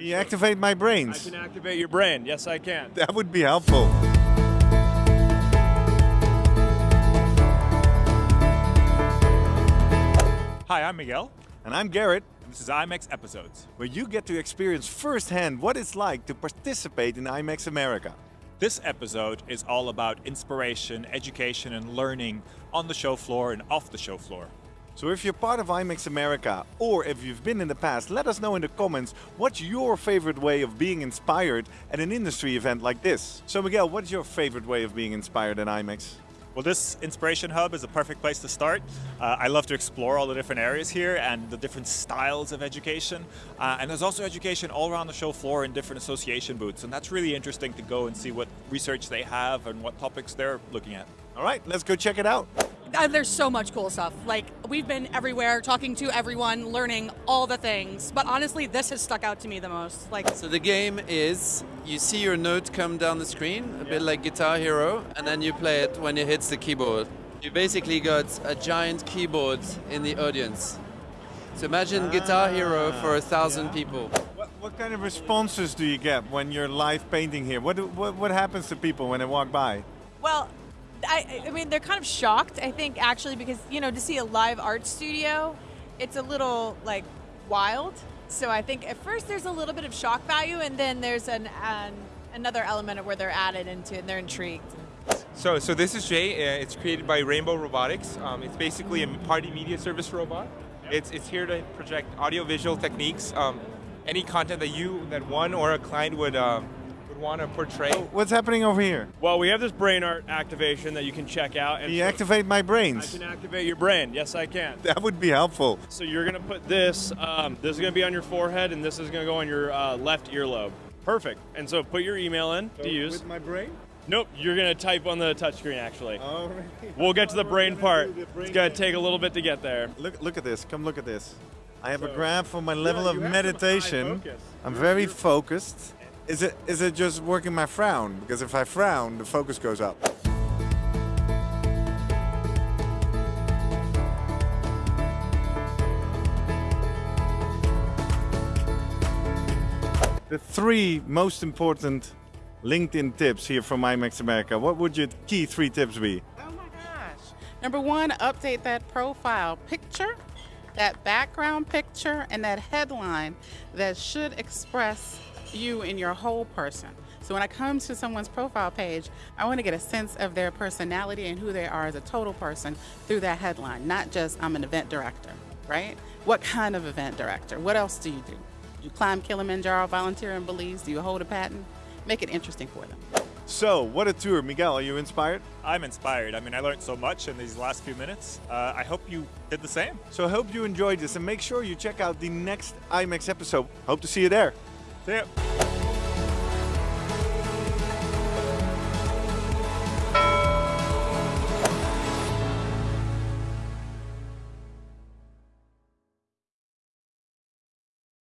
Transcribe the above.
You activate my brains. I can activate your brain. Yes, I can. That would be helpful. Hi, I'm Miguel. And I'm Garrett, and This is IMEX Episodes. where you get to experience firsthand what it's like to participate in IMEX America. This episode is all about inspiration, education, and learning on the show floor and off the show floor. So if you're part of IMEX America, or if you've been in the past, let us know in the comments what's your favorite way of being inspired at an industry event like this. So Miguel, what's your favorite way of being inspired at IMEX? Well, this Inspiration Hub is a perfect place to start. Uh, I love to explore all the different areas here and the different styles of education. Uh, and there's also education all around the show floor in different association booths. And that's really interesting to go and see what research they have and what topics they're looking at. All right, let's go check it out. Uh, there's so much cool stuff. Like we've been everywhere, talking to everyone, learning all the things. But honestly, this has stuck out to me the most. Like So the game is you see your note come down the screen, a bit like Guitar Hero, and then you play it when it hits the keyboard. You basically got a giant keyboard in the audience. So imagine Guitar Hero for a thousand people. What, what kind of responses do you get when you're live painting here? What, what, what happens to people when they walk by? Well, I, I mean, they're kind of shocked, I think, actually, because, you know, to see a live art studio, it's a little, like, wild. So I think at first there's a little bit of shock value, and then there's an, an another element of where they're added into it and they're intrigued. So, so this is Jay. Uh, it's created by Rainbow Robotics. Um, it's basically a party media service robot. It's, it's here to project audio-visual techniques, um, any content that you, that one or a client would, um, would want to portray. What's happening over here? Well, we have this brain art activation that you can check out. And You activate my brains. I can activate your brain. Yes, I can. That would be helpful. So you're gonna put this. Um, this is gonna be on your forehead, and this is gonna go on your uh, left earlobe. Perfect. And so put your email in to use. With my brain? Nope, you're gonna type on the touchscreen actually. Oh, We'll get to the brain part. the brain It's gonna take a little bit to get there. Look, look at this. Come look at this. I have a graph for my level Yeah, of you have some high meditation. I'm very focused. Is it is it just working my frown? Because if I frown, the focus goes up. The three most important LinkedIn tips here from IMEX America. What would your key three tips be? Oh my gosh. Number one, update that profile picture, that background picture, and that headline that should express you and your whole person. So when I come to someone's profile page, I want to get a sense of their personality and who they are as a total person through that headline, not just I'm an event director, right? What kind of event director? What else do you do? You climb Kilimanjaro, volunteer in Belize? Do you hold a patent? Make it interesting for them. So, what a tour. Miguel, are you inspired? I'm inspired. I mean, I learned so much in these last few minutes. Uh, I hope you did the same. So I hope you enjoyed this and make sure you check out the next IMEX episode. Hope to see you there. See ya.